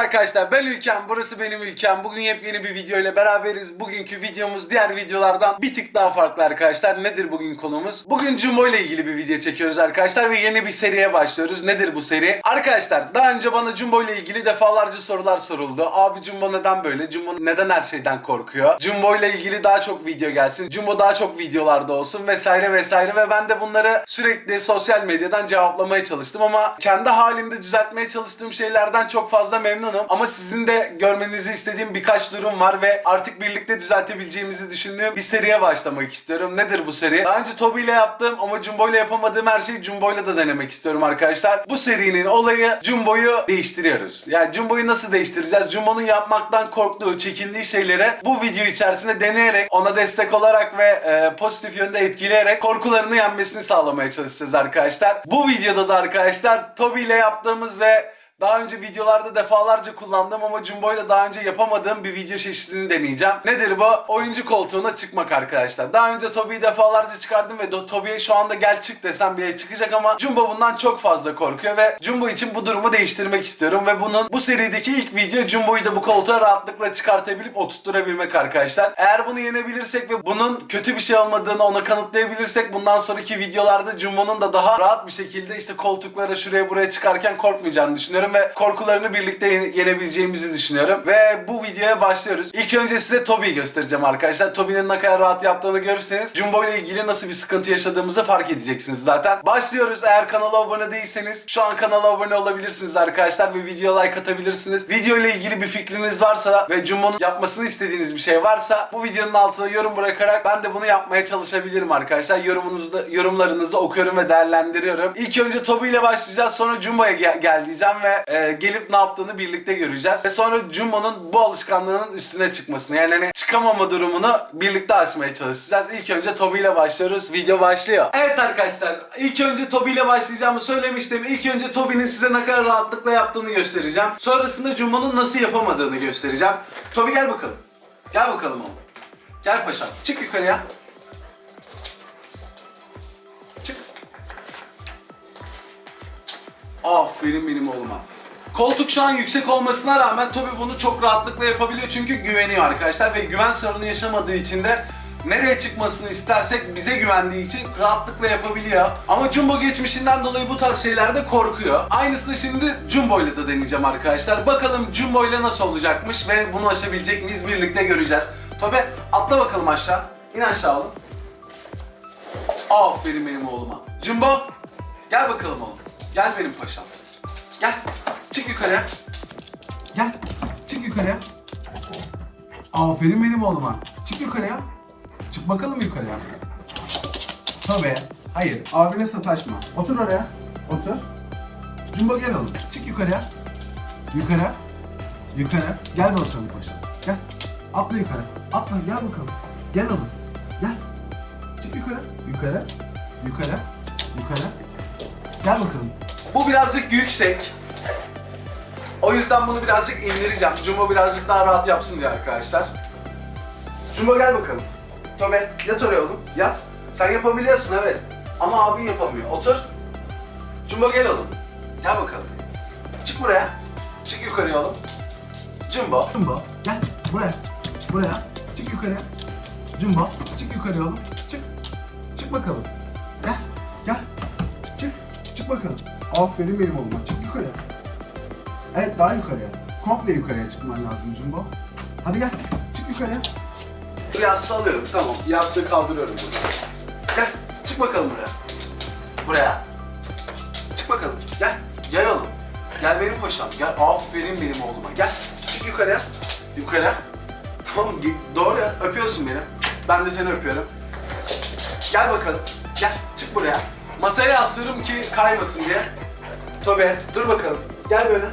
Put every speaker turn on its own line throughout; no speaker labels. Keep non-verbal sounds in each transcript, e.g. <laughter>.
arkadaşlar ben Ülkem, burası benim ülkem. Bugün yepyeni bir video ile beraberiz. Bugünkü videomuz diğer videolardan bir tık daha farklı arkadaşlar. Nedir bugün konumuz? Bugün Jumbo ile ilgili bir video çekiyoruz arkadaşlar ve yeni bir seriye başlıyoruz. Nedir bu seri? Arkadaşlar daha önce bana Jumbo ile ilgili defalarca sorular soruldu. Abi Jumbo neden böyle? Jumbo neden her şeyden korkuyor? Jumbo ile ilgili daha çok video gelsin. Jumbo daha çok videolarda olsun vesaire vesaire ve ben de bunları sürekli sosyal medyadan cevaplamaya çalıştım ama kendi halimde düzeltmeye çalıştığım şeylerden çok fazla memnunum. Ama sizin de görmenizi istediğim birkaç durum var ve artık birlikte düzeltebileceğimizi düşündüğüm bir seriye başlamak istiyorum. Nedir bu seri? Daha önce Toby ile yaptığım ama Jumbo ile yapamadığım her şeyi Jumbo ile de denemek istiyorum arkadaşlar. Bu serinin olayı Jumbo'yu değiştiriyoruz. Yani Jumbo'yu nasıl değiştireceğiz? Jumbo'nun yapmaktan korktuğu, çekindiği şeyleri bu video içerisinde deneyerek, ona destek olarak ve e, pozitif yönde etkileyerek korkularını yenmesini sağlamaya çalışacağız arkadaşlar. Bu videoda da arkadaşlar Toby ile yaptığımız ve daha önce videolarda defalarca kullandığım ama Jumbo ile daha önce yapamadığım bir video çeşidini deneyeceğim. Nedir bu? Oyuncu koltuğuna çıkmak arkadaşlar. Daha önce Toby'yi defalarca çıkardım ve Toby'ye şu anda gel çık desem yere çıkacak ama Jumbo bundan çok fazla korkuyor ve Jumbo için bu durumu değiştirmek istiyorum ve bunun bu serideki ilk video Jumbo'yu da bu koltuğa rahatlıkla çıkartabilip oturtturabilmek arkadaşlar. Eğer bunu yenebilirsek ve bunun kötü bir şey olmadığını ona kanıtlayabilirsek bundan sonraki videolarda Jumbo'nun da daha rahat bir şekilde işte koltuklara şuraya buraya çıkarken korkmayacağını düşünüyorum ve korkularını birlikte yene- yenebileceğimizi düşünüyorum. Ve bu videoya başlıyoruz. İlk önce size Toby'yi göstereceğim arkadaşlar. Toby'nin ne kadar rahat yaptığını görürseniz Jumbo ile ilgili nasıl bir sıkıntı yaşadığımızı fark edeceksiniz zaten. Başlıyoruz. Eğer kanala abone değilseniz şu an kanala abone olabilirsiniz arkadaşlar ve video like atabilirsiniz. Video ile ilgili bir fikriniz varsa ve Jumbo'nun yapmasını istediğiniz bir şey varsa bu videonun altına yorum bırakarak ben de bunu yapmaya çalışabilirim arkadaşlar. Yorumunuzu yorumlarınızı okuyorum ve değerlendiriyorum. İlk önce Toby ile başlayacağız. Sonra Jumbo'ya gel, gel diyeceğim ve e, gelip ne yaptığını birlikte göreceğiz. Ve sonra Jumbo'nun bu alışkanlığının üstüne çıkmasını yani hani çıkamama durumunu birlikte aşmaya çalışacağız. İlk önce Toby ile başlıyoruz. Video başlıyor. Evet arkadaşlar ilk önce Toby ile başlayacağımı söylemiştim. İlk önce Toby'nin size ne kadar rahatlıkla yaptığını göstereceğim. Sonrasında Jumbo'nun nasıl yapamadığını göstereceğim. Toby gel bakalım. Gel bakalım oğlum. Gel paşam. Çık yukarıya. Aferin benim oğluma. Koltuk şu an yüksek olmasına rağmen Toby bunu çok rahatlıkla yapabiliyor çünkü güveniyor arkadaşlar ve güven sorunu yaşamadığı için de nereye çıkmasını istersek bize güvendiği için rahatlıkla yapabiliyor. Ama Jumbo geçmişinden dolayı bu tarz şeylerde korkuyor. Aynısını şimdi Jumbo ile de deneyeceğim arkadaşlar. Bakalım Jumbo ile nasıl olacakmış ve bunu aşabilecek miyiz birlikte göreceğiz. Toby atla bakalım aşağı. İn aşağı oğlum. Aferin benim oğluma. Jumbo gel bakalım oğlum. Gel benim paşam. Gel. Çık yukarıya. Gel. Çık yukarıya. Aferin benim oğluma. Çık yukarıya. Çık bakalım yukarıya. Tabii. Hayır. Abine sataşma. Otur oraya. Otur. Jumbo gel oğlum. Çık yukarıya. Yukarı. Yukarı. Gel bakalım paşam. Gel. Atla yukarı. Atla gel bakalım. Gel oğlum. Gel. Çık yukarı. Yukarı. Yukarı. Yukarı. Gel bakalım. Bu birazcık yüksek. O yüzden bunu birazcık indireceğim. Jumbo birazcık daha rahat yapsın diye arkadaşlar. Jumbo gel bakalım. Tobe yat oraya oğlum. Yat. Sen yapabiliyorsun evet. Ama abin yapamıyor. Otur. Jumbo gel oğlum. Gel bakalım. Çık buraya. Çık yukarıya oğlum. Jumbo. Jumbo gel buraya. Buraya. Çık yukarıya. Jumbo çık yukarıya oğlum. Çık. Çık bakalım. Çık. Aferin benim oğluma. Çık yukarıya. Evet daha yukarıya. Komple yukarıya çıkman lazım Jumbo. Hadi gel. Çık yukarıya. Bu yastığı alıyorum. Tamam. Yastığı kaldırıyorum burada. Gel. Çık bakalım buraya. Buraya. Çık bakalım. Gel. Gel oğlum. Gel benim paşam. Gel. Aferin benim oğluma. Gel. Çık yukarıya. Yukarıya. Tamam. Doğru ya. Öpüyorsun beni. Ben de seni öpüyorum. Gel bakalım. Gel. Çık buraya. Masaya yaslıyorum ki kaymasın diye. Tobe dur bakalım. Gel böyle.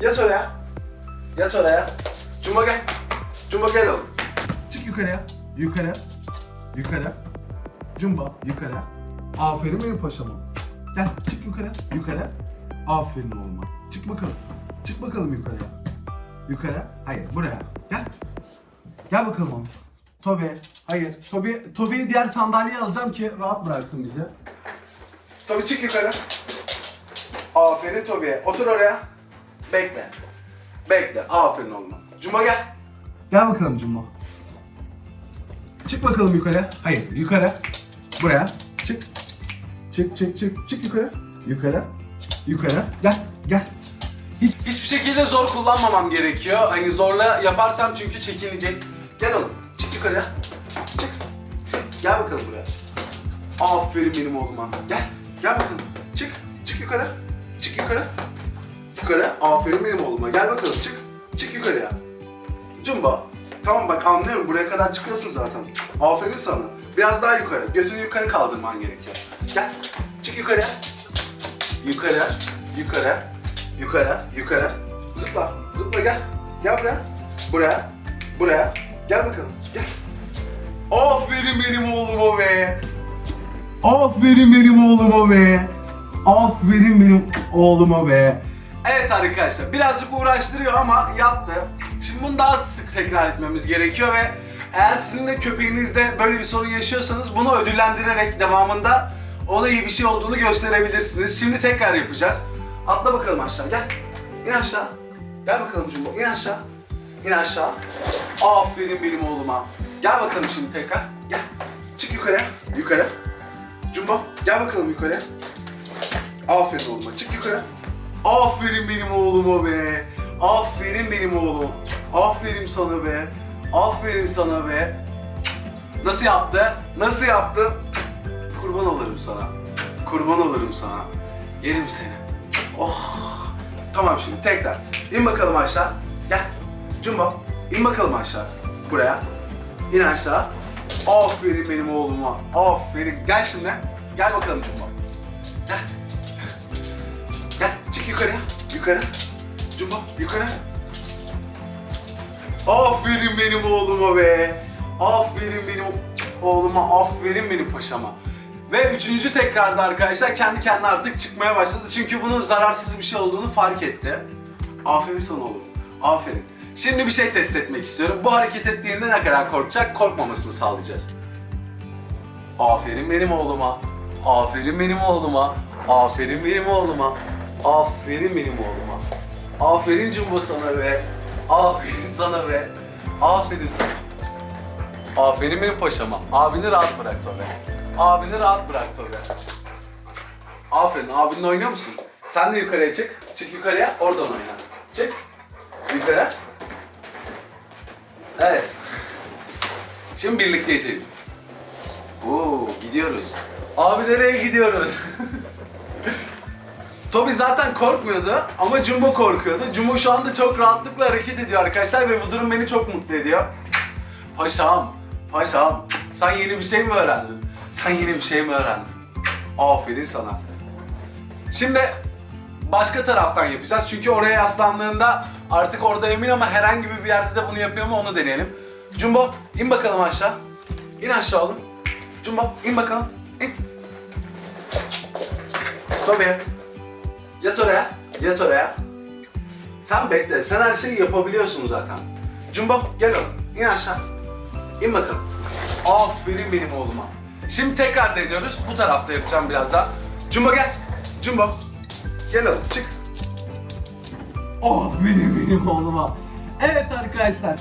Yat oraya. Yat oraya. Cumba gel. Cumba gel oğlum. Çık yukarıya. Yukarı. Yukarı. Cumba yukarı. Aferin benim paşama. Gel çık yukarı. Yukarı. Aferin oğluma. Çık bakalım. Çık bakalım yukarıya. Yukarı. Hayır buraya. Gel. Gel bakalım oğlum. Tobi. Hayır. Tobi, Tobi'yi diğer sandalyeye alacağım ki rahat bıraksın bizi. Tobi çık yukarı. Aferin Tobi'ye. Otur oraya. Bekle. Bekle. Aferin oğlum. Cumbo gel. Gel bakalım Cumbo. Çık bakalım yukarı. Hayır yukarı. Buraya. Çık. Çık çık çık. Çık yukarı. Yukarı. Yukarı. Gel. Gel. Hiç, hiçbir şekilde zor kullanmamam gerekiyor. Hani zorla yaparsam çünkü çekilecek. Gel oğlum. Çık yukarıya. Çık. Çık. Gel bakalım buraya. Aferin benim oğluma. Gel. Gel bakalım. Çık. Çık yukarı. Çık yukarı. Yukarı. Aferin benim oğluma. Gel bakalım. Çık. Çık yukarıya. Cumba. Tamam bak anlıyorum. Buraya kadar çıkıyorsun zaten. Aferin sana. Biraz daha yukarı. Götünü yukarı kaldırman gerekiyor. Gel. Çık yukarıya. Yukarı. Yukarı. Yukarı. Yukarı. Zıpla. Zıpla gel. Gel buraya. Buraya. Buraya. Gel bakalım. Gel. Aferin benim oğluma be. Aferin benim oğluma be. Aferin benim oğluma be. Evet arkadaşlar birazcık uğraştırıyor ama yaptı. Şimdi bunu daha sık tekrar etmemiz gerekiyor ve eğer sizin de köpeğinizde böyle bir sorun yaşıyorsanız bunu ödüllendirerek devamında ona iyi bir şey olduğunu gösterebilirsiniz. Şimdi tekrar yapacağız. Atla bakalım aşağı gel. İn aşağı. Gel bakalım Jumbo in aşağı. İn aşağı. Aferin benim oğluma. Gel bakalım şimdi tekrar. Gel. Çık yukarı. Yukarı. Jumbo gel bakalım yukarı. Aferin oğluma. Çık yukarı. Aferin benim oğluma be. Aferin benim oğlum. Aferin sana be. Aferin sana be. Nasıl yaptı? Nasıl yaptı? Kurban olurum sana. Kurban olurum sana. Yerim seni. Oh. Tamam şimdi tekrar. İn bakalım aşağı. Gel. Jumbo. in bakalım aşağı. Buraya. İn aşağı. Aferin benim oğluma. Aferin. Gel şimdi. Gel bakalım Jumbo. Gel. Gel. Çık yukarıya. Yukarı. Jumbo. Yukarı. Aferin benim oğluma be. Aferin benim oğluma. Aferin benim paşama. Ve üçüncü tekrarda arkadaşlar kendi kendine artık çıkmaya başladı. Çünkü bunun zararsız bir şey olduğunu fark etti. Aferin sana oğlum. Aferin. Şimdi bir şey test etmek istiyorum. Bu hareket ettiğinde ne kadar korkacak? Korkmamasını sağlayacağız. Aferin benim oğluma. Aferin benim oğluma. Aferin benim oğluma. Aferin benim oğluma. Aferin Cumbo sana be. Aferin sana be. Aferin sana. Aferin benim paşama. Abini rahat bırak Tobe. Abini rahat bırak Tobe. Aferin. Abinle oynuyor musun? Sen de yukarıya çık. Çık yukarıya. Oradan oyna. Çık. Yukarı. Evet. Şimdi birlikte itelim. Oo, gidiyoruz. Abi nereye gidiyoruz? <laughs> Toby zaten korkmuyordu ama Jumbo korkuyordu. Jumbo şu anda çok rahatlıkla hareket ediyor arkadaşlar ve bu durum beni çok mutlu ediyor. Paşam, paşam. Sen yeni bir şey mi öğrendin? Sen yeni bir şey mi öğrendin? Aferin sana. Şimdi başka taraftan yapacağız. Çünkü oraya yaslandığında artık orada emin ama herhangi bir yerde de bunu yapıyor mu onu deneyelim. Jumbo in bakalım aşağı. İn aşağı oğlum. Jumbo in bakalım. İn. Toby. Yat oraya. Yat oraya. Sen bekle. Sen her şeyi yapabiliyorsun zaten. Jumbo gel oğlum. İn aşağı. İn bakalım. Aferin benim oğluma. Şimdi tekrar deniyoruz. Bu tarafta yapacağım biraz daha. Jumbo gel. Jumbo. Gel oğlum çık. Aferin benim oğluma. Evet arkadaşlar.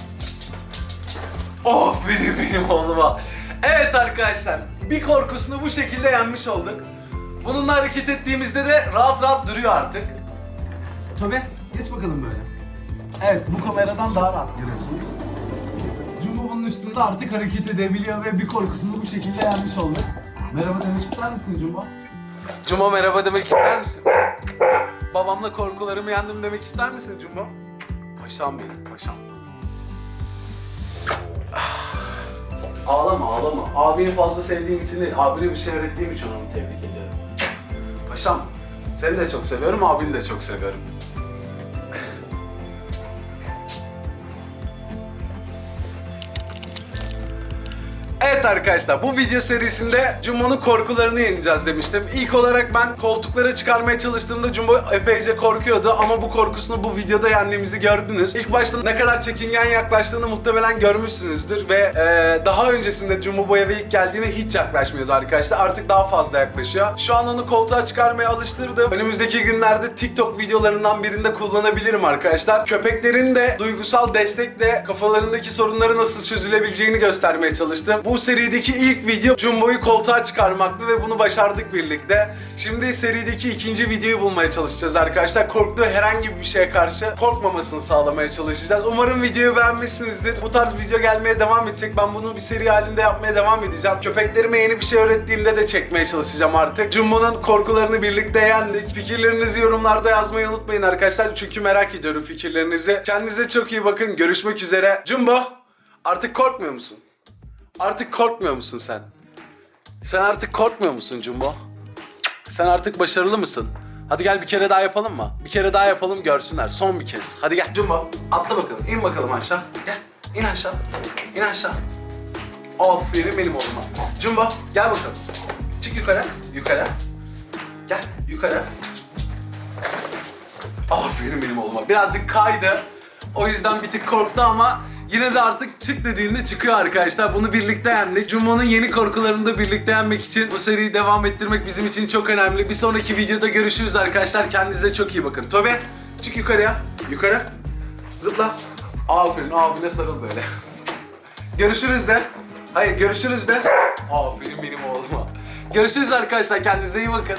Aferin benim oğluma. Evet arkadaşlar. Bir korkusunu bu şekilde yenmiş olduk. Bununla hareket ettiğimizde de rahat rahat duruyor artık. Tabi geç bakalım böyle. Evet bu kameradan daha rahat görüyorsunuz. Jumbo bunun üstünde artık hareket edebiliyor ve bir korkusunu bu şekilde yenmiş olduk. Merhaba demek ister misin Jumbo? Jumbo merhaba demek ister misin? Babamla korkularımı yendim demek ister misin Jumbo? Paşam benim paşam. Ağlama ağlama. Abini fazla sevdiğim için değil, abine bir şey öğrettiğim için onu tebrik ediyorum. Paşam, seni de çok seviyorum, abini de çok seviyorum. Arkadaşlar bu video serisinde Jumbo'nun korkularını yeneceğiz demiştim. İlk olarak ben koltukları çıkarmaya çalıştığımda Jumbo epeyce korkuyordu ama bu korkusunu bu videoda yendiğimizi gördünüz. İlk başta ne kadar çekingen yaklaştığını muhtemelen görmüşsünüzdür ve e, daha öncesinde Jumbo bu eve ilk geldiğinde hiç yaklaşmıyordu arkadaşlar. Artık daha fazla yaklaşıyor. Şu an onu koltuğa çıkarmaya alıştırdım. Önümüzdeki günlerde TikTok videolarından birinde kullanabilirim arkadaşlar. Köpeklerin de duygusal destekle kafalarındaki sorunları nasıl çözülebileceğini göstermeye çalıştım. Bu serideki ilk video Jumbo'yu koltuğa çıkarmaktı ve bunu başardık birlikte. Şimdi serideki ikinci videoyu bulmaya çalışacağız arkadaşlar. Korktuğu herhangi bir şeye karşı korkmamasını sağlamaya çalışacağız. Umarım videoyu beğenmişsinizdir. Bu tarz video gelmeye devam edecek. Ben bunu bir seri halinde yapmaya devam edeceğim. Köpeklerime yeni bir şey öğrettiğimde de çekmeye çalışacağım artık. Jumbo'nun korkularını birlikte yendik. Fikirlerinizi yorumlarda yazmayı unutmayın arkadaşlar. Çünkü merak ediyorum fikirlerinizi. Kendinize çok iyi bakın. Görüşmek üzere. Jumbo artık korkmuyor musun? Artık korkmuyor musun sen? Sen artık korkmuyor musun Jumbo? Sen artık başarılı mısın? Hadi gel bir kere daha yapalım mı? Bir kere daha yapalım görsünler. Son bir kez. Hadi gel. Jumbo atla bakalım. İn bakalım aşağı. Gel. İn aşağı. İn aşağı. Aferin benim oğluma. Jumbo gel bakalım. Çık yukarı. Yukarı. Gel yukarı. Aferin benim oğluma. Birazcık kaydı. O yüzden bir tık korktu ama yine de artık çık dediğinde çıkıyor arkadaşlar. Bunu birlikte yendik. Jumbo'nun yeni korkularını da birlikte yenmek için bu seriyi devam ettirmek bizim için çok önemli. Bir sonraki videoda görüşürüz arkadaşlar. Kendinize çok iyi bakın. Tobe çık yukarıya. Yukarı. Zıpla. Aferin abine sarıl böyle. Görüşürüz de. Hayır görüşürüz de. Aferin benim oğluma. Görüşürüz arkadaşlar. Kendinize iyi bakın.